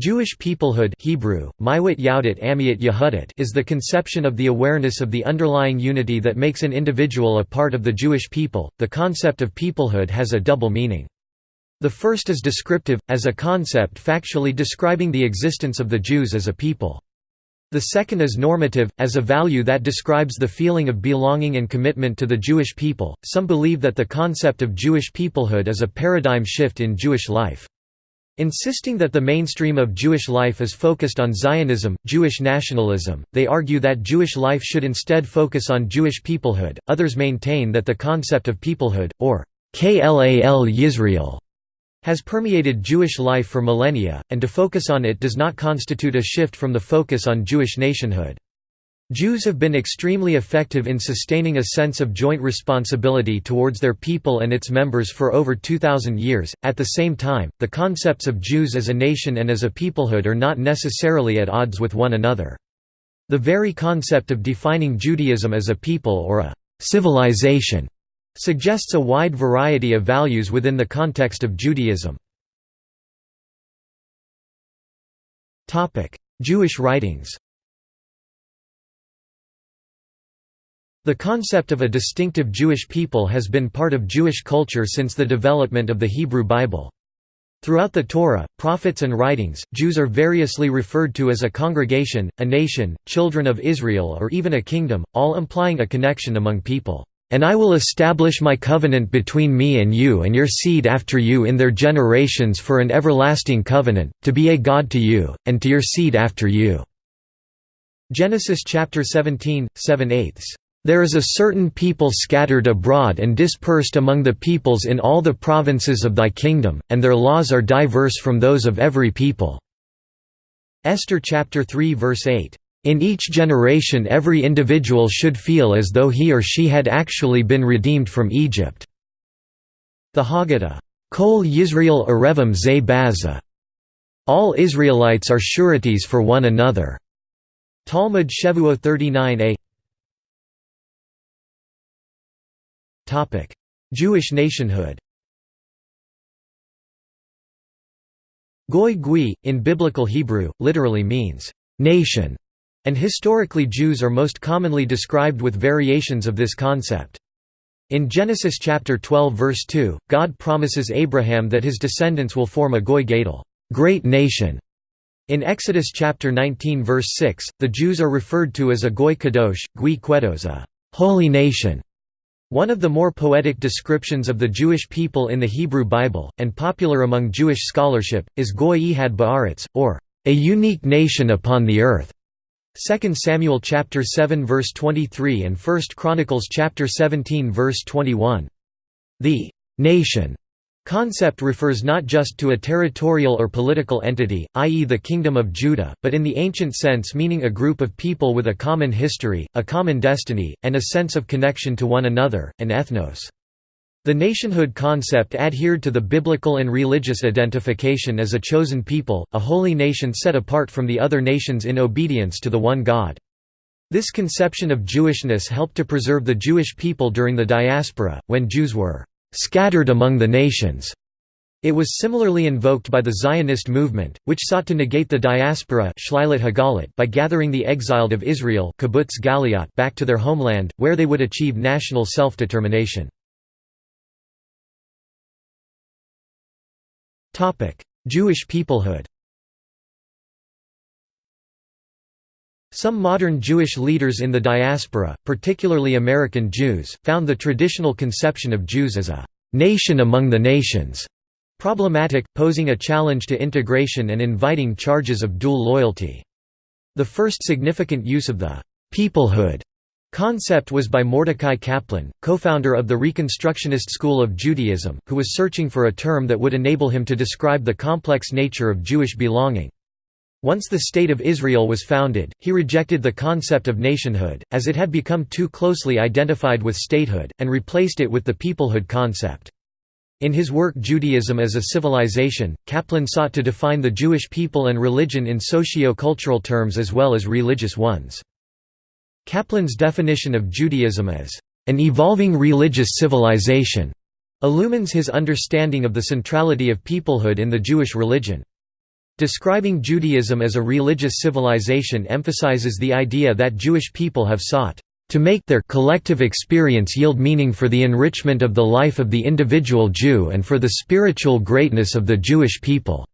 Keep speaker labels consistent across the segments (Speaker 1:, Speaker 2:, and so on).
Speaker 1: Jewish peoplehood Hebrew, is the conception of the awareness of the underlying unity that makes an individual a part of the Jewish people. The concept of peoplehood has a double meaning. The first is descriptive, as a concept factually describing the existence of the Jews as a people. The second is normative, as a value that describes the feeling of belonging and commitment to the Jewish people. Some believe that the concept of Jewish peoplehood is a paradigm shift in Jewish life. Insisting that the mainstream of Jewish life is focused on Zionism, Jewish nationalism, they argue that Jewish life should instead focus on Jewish peoplehood. Others maintain that the concept of peoplehood, or Klal Yisrael, has permeated Jewish life for millennia, and to focus on it does not constitute a shift from the focus on Jewish nationhood. Jews have been extremely effective in sustaining a sense of joint responsibility towards their people and its members for over 2,000 years. At the same time, the concepts of Jews as a nation and as a peoplehood are not necessarily at odds with one another. The very concept of defining Judaism as a people or a civilization suggests a wide variety of values within the context of Judaism. Jewish writings The concept of a distinctive Jewish people has been part of Jewish culture since the development of the Hebrew Bible. Throughout the Torah, prophets and writings, Jews are variously referred to as a congregation, a nation, children of Israel or even a kingdom, all implying a connection among people. And I will establish my covenant between me and you and your seed after you in their generations for an everlasting covenant, to be a God to you, and to your seed after you." Genesis chapter 17, 7 eighths. There is a certain people scattered abroad and dispersed among the peoples in all the provinces of thy kingdom, and their laws are diverse from those of every people." Esther chapter 3 verse 8. In each generation every individual should feel as though he or she had actually been redeemed from Egypt." The Haggadah, Kol Yisrael Arevim Ze Bazeh. All Israelites are sureties for one another. Talmud Shevuah 39a Jewish nationhood Goy Gui, in Biblical Hebrew, literally means, "...nation", and historically Jews are most commonly described with variations of this concept. In Genesis chapter 12 verse 2, God promises Abraham that his descendants will form a Goy Gadol great nation". In Exodus chapter 19 verse 6, the Jews are referred to as a Goy Kadosh, Gui Quedos a holy nation. One of the more poetic descriptions of the Jewish people in the Hebrew Bible, and popular among Jewish scholarship, is Goy Ehad Ba'aretz, or a unique nation upon the earth. 2 Samuel chapter 7 verse 23 and 1 Chronicles chapter 17 verse 21. The nation Concept refers not just to a territorial or political entity, i.e. the Kingdom of Judah, but in the ancient sense meaning a group of people with a common history, a common destiny, and a sense of connection to one another, an ethnos. The nationhood concept adhered to the biblical and religious identification as a chosen people, a holy nation set apart from the other nations in obedience to the one God. This conception of Jewishness helped to preserve the Jewish people during the diaspora, when Jews were scattered among the nations. It was similarly invoked by the Zionist movement, which sought to negate the diaspora by gathering the exiled of Israel back to their homeland, where they would achieve national self-determination. Jewish peoplehood Some modern Jewish leaders in the diaspora, particularly American Jews, found the traditional conception of Jews as a «nation among the nations» problematic, posing a challenge to integration and inviting charges of dual loyalty. The first significant use of the «peoplehood» concept was by Mordecai Kaplan, co-founder of the Reconstructionist school of Judaism, who was searching for a term that would enable him to describe the complex nature of Jewish belonging. Once the State of Israel was founded, he rejected the concept of nationhood, as it had become too closely identified with statehood, and replaced it with the peoplehood concept. In his work Judaism as a Civilization, Kaplan sought to define the Jewish people and religion in socio-cultural terms as well as religious ones. Kaplan's definition of Judaism as an evolving religious civilization illumines his understanding of the centrality of peoplehood in the Jewish religion. Describing Judaism as a religious civilization emphasizes the idea that Jewish people have sought to make their collective experience yield meaning for the enrichment of the life of the individual Jew and for the spiritual greatness of the Jewish people."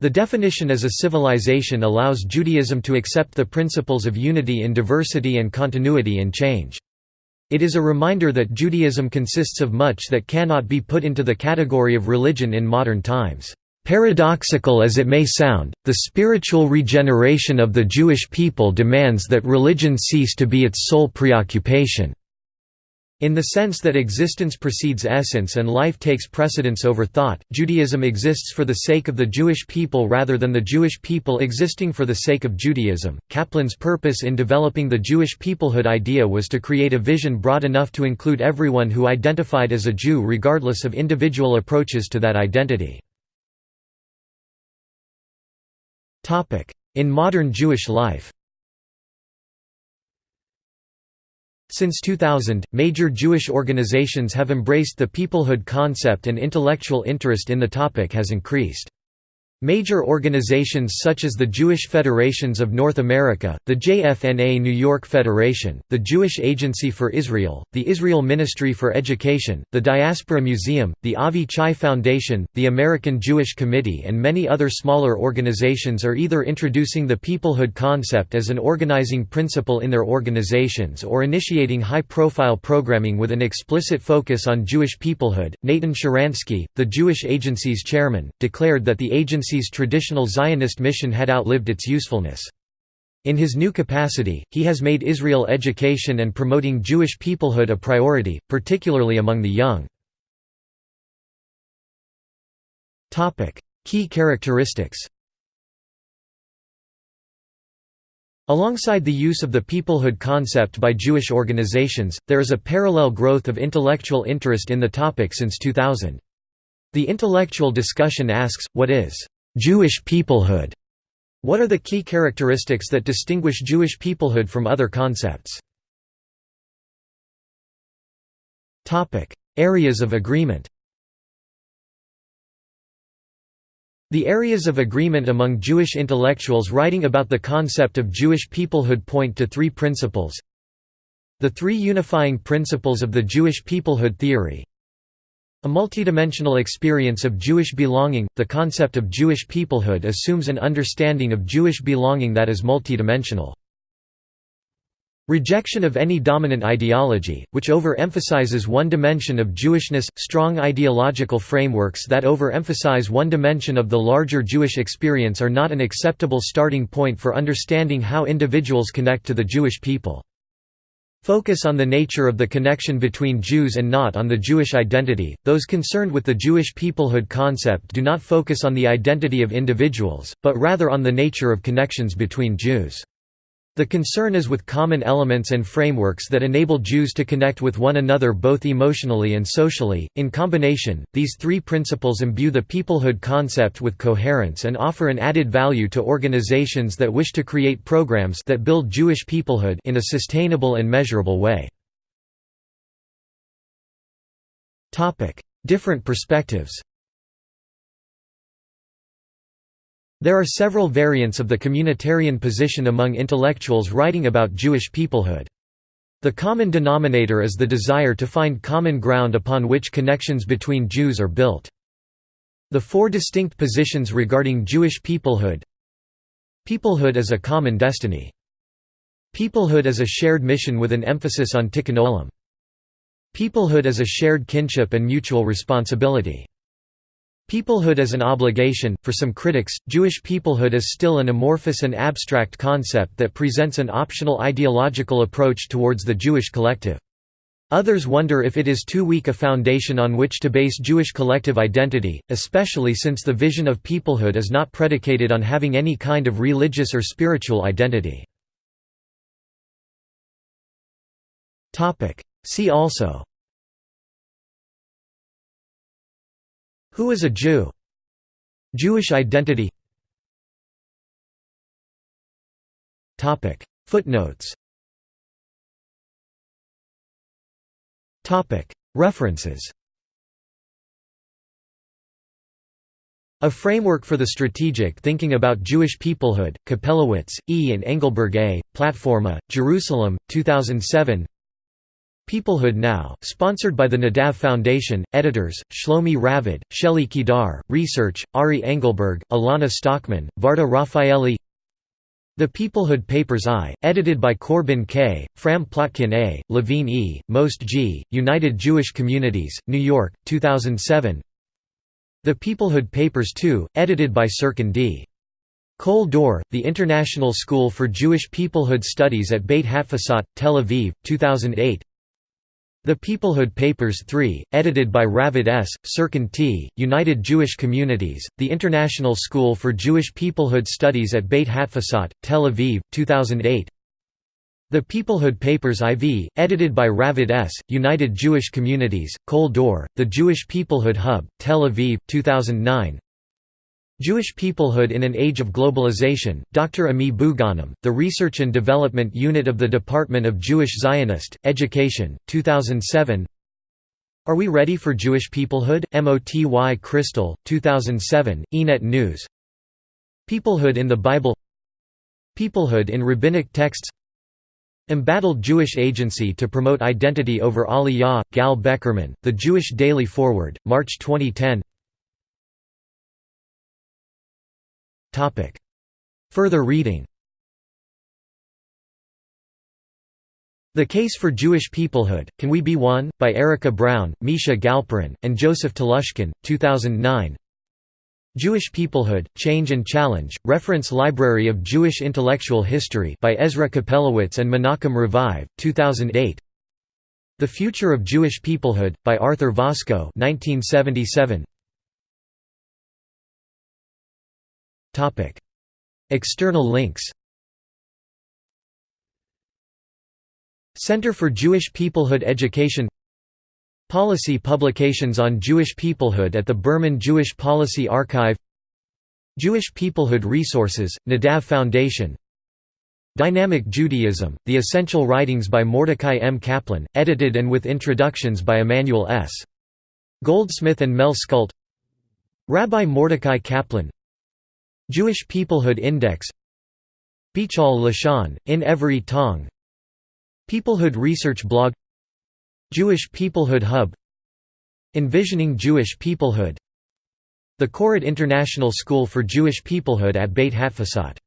Speaker 1: The definition as a civilization allows Judaism to accept the principles of unity in diversity and continuity in change. It is a reminder that Judaism consists of much that cannot be put into the category of religion in modern times. Paradoxical as it may sound, the spiritual regeneration of the Jewish people demands that religion cease to be its sole preoccupation. In the sense that existence precedes essence and life takes precedence over thought, Judaism exists for the sake of the Jewish people rather than the Jewish people existing for the sake of Judaism. Kaplan's purpose in developing the Jewish peoplehood idea was to create a vision broad enough to include everyone who identified as a Jew regardless of individual approaches to that identity. In modern Jewish life Since 2000, major Jewish organizations have embraced the peoplehood concept and intellectual interest in the topic has increased. Major organizations such as the Jewish Federations of North America, the JFNA New York Federation, the Jewish Agency for Israel, the Israel Ministry for Education, the Diaspora Museum, the Avi Chai Foundation, the American Jewish Committee and many other smaller organizations are either introducing the peoplehood concept as an organizing principle in their organizations or initiating high-profile programming with an explicit focus on Jewish peoplehood. Natan Sharansky, the Jewish Agency's chairman, declared that the agency agency's traditional Zionist mission had outlived its usefulness. In his new capacity, he has made Israel education and promoting Jewish peoplehood a priority, particularly among the young. Key characteristics Alongside the use of the peoplehood concept by Jewish organizations, there is a parallel growth of intellectual interest in the topic since 2000. The intellectual discussion asks, what is Jewish peoplehood. What are the key characteristics that distinguish Jewish peoplehood from other concepts? Topic: Areas of agreement The areas of agreement among Jewish intellectuals writing about the concept of Jewish peoplehood point to three principles. The three unifying principles of the Jewish peoplehood theory a multidimensional experience of Jewish belonging – The concept of Jewish peoplehood assumes an understanding of Jewish belonging that is multidimensional. Rejection of any dominant ideology, which overemphasizes one dimension of Jewishness, strong ideological frameworks that overemphasize one dimension of the larger Jewish experience are not an acceptable starting point for understanding how individuals connect to the Jewish people. Focus on the nature of the connection between Jews and not on the Jewish identity. Those concerned with the Jewish peoplehood concept do not focus on the identity of individuals, but rather on the nature of connections between Jews. The concern is with common elements and frameworks that enable Jews to connect with one another both emotionally and socially. In combination, these three principles imbue the peoplehood concept with coherence and offer an added value to organizations that wish to create programs that build Jewish peoplehood in a sustainable and measurable way. Different perspectives. There are several variants of the communitarian position among intellectuals writing about Jewish peoplehood. The common denominator is the desire to find common ground upon which connections between Jews are built. The four distinct positions regarding Jewish peoplehood Peoplehood as a common destiny. Peoplehood as a shared mission with an emphasis on tikkun olam. Peoplehood as a shared kinship and mutual responsibility. Peoplehood as an obligation, for some critics, Jewish peoplehood is still an amorphous and abstract concept that presents an optional ideological approach towards the Jewish collective. Others wonder if it is too weak a foundation on which to base Jewish collective identity, especially since the vision of peoplehood is not predicated on having any kind of religious or spiritual identity. See also Who is a Jew? Jewish identity Footnotes References A Framework for the Strategic Thinking About Jewish Peoplehood, Kopelowitz, E. and Engelberg A., Platforma, Jerusalem, 2007 Peoplehood Now, sponsored by the Nadav Foundation, editors, Shlomi Ravid, Shelley Kedar, research, Ari Engelberg, Alana Stockman, Varda Raffaelli The Peoplehood Papers I, edited by Corbin K., Fram Plotkin A., Levine E., Most G., United Jewish Communities, New York, 2007 the Peoplehood Papers II, edited by Sirkin D. Kol Dor, the International School for Jewish Peoplehood Studies at Beit Hatfutsot, Tel Aviv, 2008 The Peoplehood Papers III, edited by Ravid S., Sirkin T., United Jewish Communities, the International School for Jewish Peoplehood Studies at Beit Hatfutsot, Tel Aviv, 2008 the Peoplehood Papers IV, edited by Ravid S., United Jewish Communities, Kol Dor, The Jewish Peoplehood Hub, Tel Aviv, 2009 Jewish Peoplehood in an Age of Globalization, Dr. Ami Buganim, The Research and Development Unit of the Department of Jewish Zionist, Education, 2007 Are We Ready for Jewish Peoplehood? MOTY Crystal, 2007, ENET News Peoplehood in the Bible Peoplehood in Rabbinic Texts Embattled Jewish Agency to Promote Identity over Aliyah, Gal Beckerman, The Jewish Daily Forward, March 2010 Further reading The Case for Jewish Peoplehood, Can We Be One? by Erica Brown, Misha Galperin, and Joseph Telushkin, 2009 Jewish Peoplehood, Change and Challenge, Reference Library of Jewish Intellectual History by Ezra Kopelowitz and Menachem Revive, 2008 The Future of Jewish Peoplehood, by Arthur Vosko 1977. External links Center for Jewish Peoplehood Education Policy publications on Jewish peoplehood at the Berman Jewish Policy Archive Jewish Peoplehood Resources, Nadav Foundation Dynamic Judaism, The Essential Writings by Mordecai M. Kaplan, edited and with introductions by Emanuel S. Goldsmith and Mel Scult Rabbi Mordecai Kaplan Jewish Peoplehood Index Be'chol Lashon, in every tongue Peoplehood Research Blog Jewish Peoplehood Hub Envisioning Jewish Peoplehood The Koret International School for Jewish Peoplehood at Beit Hatfutsot